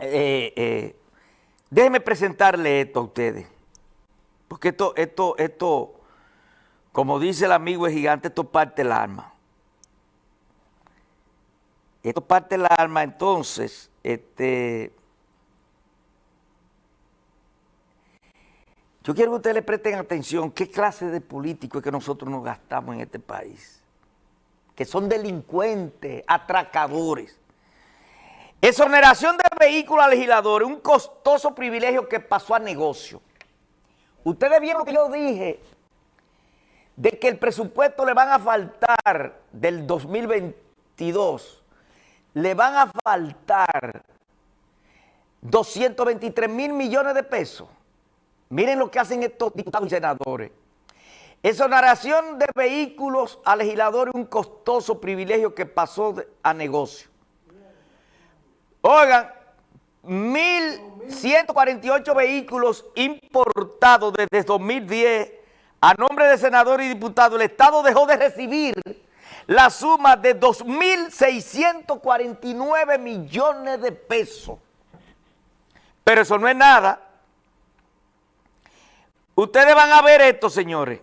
eh, eh, déjenme presentarle esto a ustedes. Porque esto, esto, esto, como dice el amigo el gigante, esto parte el alma. Esto parte el alma, entonces, este... Yo quiero que ustedes le presten atención qué clase de políticos es que nosotros nos gastamos en este país. Que son delincuentes, atracadores. Exoneración de vehículos a legisladores, un costoso privilegio que pasó a negocio. Ustedes vieron lo que yo dije de que el presupuesto le van a faltar del 2022, le van a faltar 223 mil millones de pesos. Miren lo que hacen estos diputados y senadores. Exoneración de vehículos a legisladores, un costoso privilegio que pasó a negocio. Oigan, 1.148 vehículos importados desde 2010 a nombre de senadores y diputados. El Estado dejó de recibir la suma de 2.649 millones de pesos. Pero eso no es nada. Ustedes van a ver esto, señores.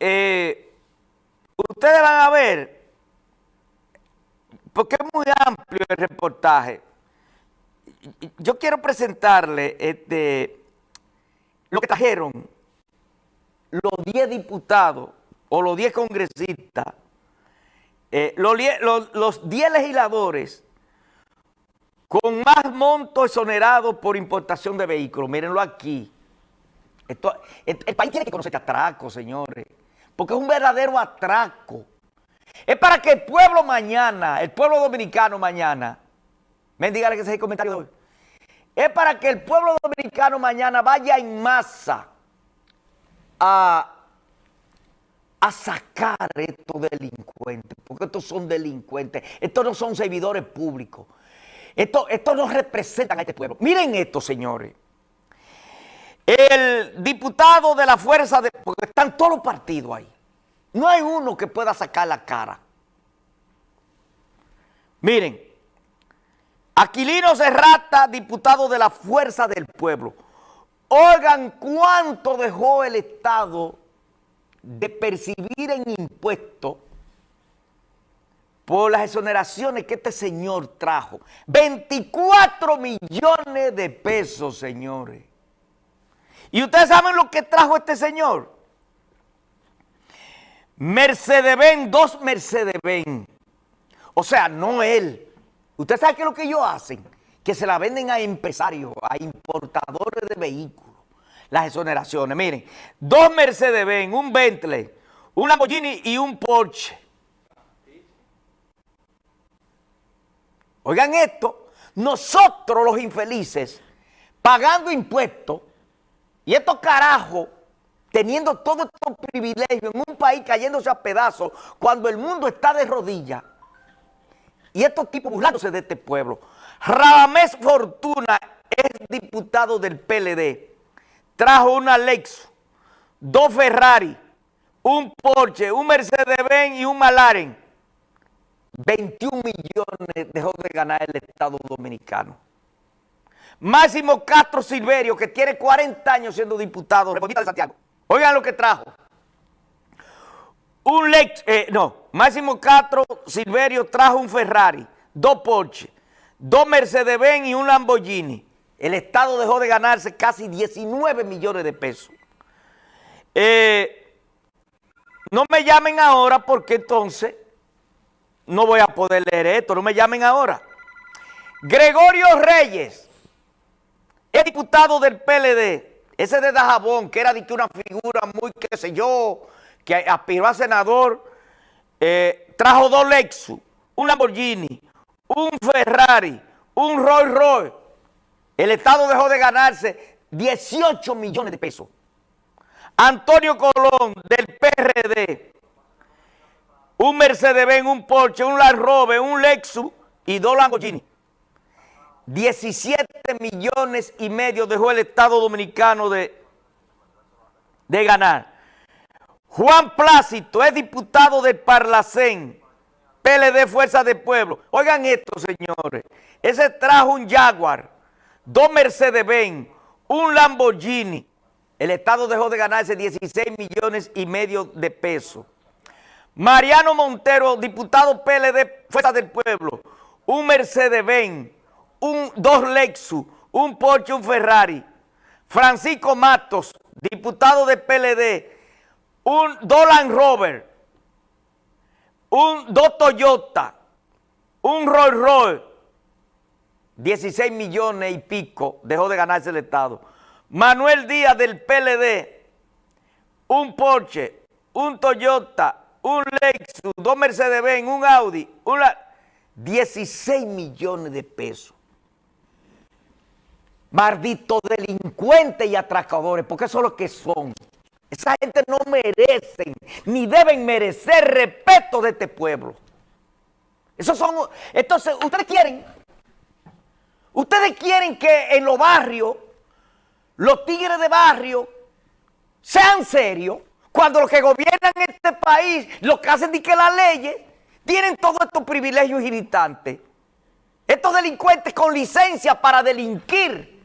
Eh, ustedes van a ver porque es muy amplio el reportaje. Yo quiero presentarle este, lo que trajeron los 10 diputados o los 10 congresistas, eh, los 10 legisladores con más monto exonerado por importación de vehículos. Mírenlo aquí. El, el, país tiene que conocer este atraco, señores, porque es un verdadero atraco. Es para que el pueblo mañana, el pueblo dominicano mañana, dígale que ese es el comentario hoy. Es para que el pueblo dominicano mañana vaya en masa a, a sacar estos delincuentes, porque estos son delincuentes, estos no son servidores públicos, estos, estos no representan a este pueblo. Miren esto, señores. El diputado de la fuerza, de, porque están todos los partidos ahí, no hay uno que pueda sacar la cara. Miren, Aquilino Serrata, diputado de la Fuerza del Pueblo. Oigan cuánto dejó el Estado de percibir en impuestos por las exoneraciones que este señor trajo. 24 millones de pesos, señores. ¿Y ustedes saben lo que trajo este señor? Mercedes-Benz, dos Mercedes-Benz. O sea, no él. ¿Usted sabe qué es lo que ellos hacen? Que se la venden a empresarios, a importadores de vehículos. Las exoneraciones. Miren, dos Mercedes-Benz, un Bentley, un Lamborghini y un Porsche. Oigan esto, nosotros los infelices, pagando impuestos, y estos carajos teniendo todos estos privilegios en un país cayéndose a pedazos cuando el mundo está de rodillas y estos tipos burlándose de este pueblo. Ramés Fortuna es diputado del PLD. Trajo una Lexus, dos Ferrari, un Porsche, un Mercedes-Benz y un Malaren. 21 millones dejó de ganar el Estado Dominicano. Máximo Castro Silverio, que tiene 40 años siendo diputado, de Santiago. Oigan lo que trajo. Un Lex, eh, no, Máximo Castro Silverio trajo un Ferrari, dos Porsche, dos Mercedes-Benz y un Lamborghini. El Estado dejó de ganarse casi 19 millones de pesos. Eh, no me llamen ahora porque entonces no voy a poder leer esto, no me llamen ahora. Gregorio Reyes, el diputado del PLD, ese de Dajabón, que era de que una figura muy, qué sé yo, que aspiró a senador, eh, trajo dos Lexus, un Lamborghini, un Ferrari, un Rolls Royce. El Estado dejó de ganarse 18 millones de pesos. Antonio Colón, del PRD, un Mercedes-Benz, un Porsche, un Land Rover, un Lexus y dos Lamborghini. 17 millones y medio dejó el Estado Dominicano de, de ganar. Juan Plácito es diputado del Parlacén. PLD Fuerza del Pueblo. Oigan esto, señores. Ese trajo un Jaguar, dos Mercedes-Benz, un Lamborghini. El Estado dejó de ganarse 16 millones y medio de pesos. Mariano Montero, diputado PLD Fuerza del Pueblo, un Mercedes-Benz, un, dos Lexus, un Porsche, un Ferrari. Francisco Matos, diputado de PLD, un Dolan Rover, un dos Toyota, un Rolls Royce, 16 millones y pico dejó de ganarse el Estado. Manuel Díaz del PLD, un Porsche, un Toyota, un Lexus, dos Mercedes-Benz, un Audi, una, 16 millones de pesos. Marditos delincuentes y atracadores, porque eso es lo que son. Esa gente no merecen, ni deben merecer respeto de este pueblo. Esos son, entonces, ustedes quieren, ustedes quieren que en los barrios, los tigres de barrio, sean serios, cuando los que gobiernan este país, lo que hacen es que las leyes, tienen todos estos privilegios irritantes. Estos delincuentes con licencia para delinquir,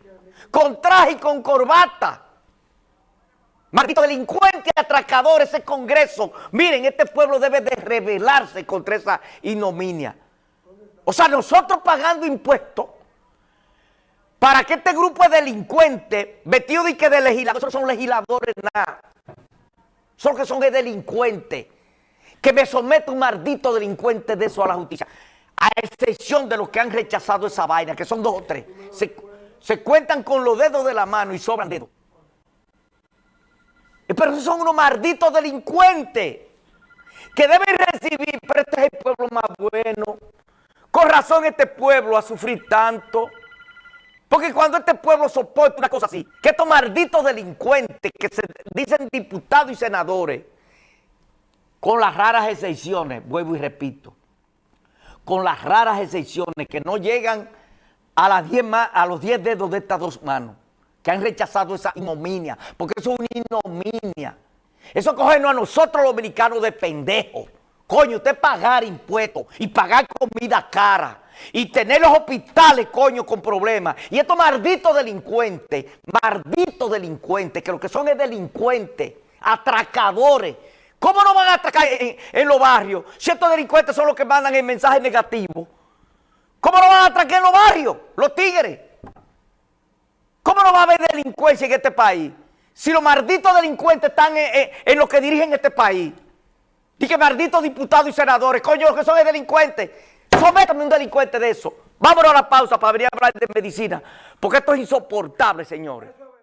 con traje y con corbata. Maldito delincuente, atracador, ese congreso. Miren, este pueblo debe de rebelarse contra esa ignominia. O sea, nosotros pagando impuestos para que este grupo de delincuentes, vestidos de que de legisladores, son legisladores nada. Son que son de delincuentes. Que me somete un maldito delincuente de eso a la justicia. A excepción de los que han rechazado esa vaina, que son dos o tres. Se cuentan con los dedos de la mano y sobran dedos. Pero esos son unos malditos delincuentes que deben recibir, pero este es el pueblo más bueno. Con razón este pueblo ha sufrido tanto. Porque cuando este pueblo soporta una cosa así, que estos malditos delincuentes que se dicen diputados y senadores, con las raras excepciones, vuelvo y repito, con las raras excepciones que no llegan a, las diez a los 10 dedos de estas dos manos, que han rechazado esa ignominia, porque eso es una ignominia. Eso cogernos a nosotros los dominicanos de pendejos. Coño, usted pagar impuestos y pagar comida cara y tener los hospitales, coño, con problemas. Y estos malditos delincuentes, malditos delincuentes, que lo que son es delincuentes, atracadores. ¿Cómo no van a atracar en, en los barrios si estos delincuentes son los que mandan el mensaje negativo? ¿Cómo no van a atracar en los barrios, los tigres? ¿Cómo no va a haber delincuencia en este país? Si los malditos delincuentes están en, lo que dirigen este país. Y que malditos diputados y senadores, coño, los que son delincuentes. Sométame un delincuente de eso. Vámonos a la pausa para venir a hablar de medicina. Porque esto es insoportable, señores.